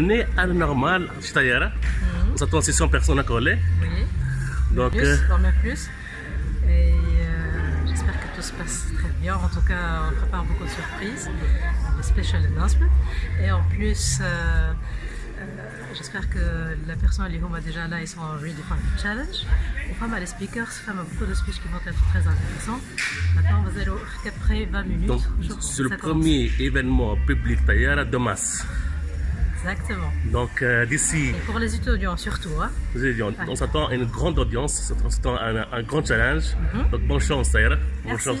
bienvenue à la normale Chitayara. Nous attendons 600 personnes à coller. Oui. Donc, plus, euh, plus. Et euh, j'espère que tout se passe très bien. En tout cas, on prépare beaucoup de surprises, des special announcements. Et en plus, euh, euh, j'espère que la personne qui est déjà là, ils sont en Redefine Challenge. On femme les speakers, femme beaucoup de speeches qui vont être très intéressants. Maintenant, on va aller après 20 minutes. donc c'est le commence. premier événement public Tayara de masse. Exactement. Donc euh, d'ici, Et pour les étudiants surtout, hein. avez dit, on, s'attend à une grande audience, on s'attend à un, un grand challenge. Donc bonne chance Tayara. Bonne Merci. chance.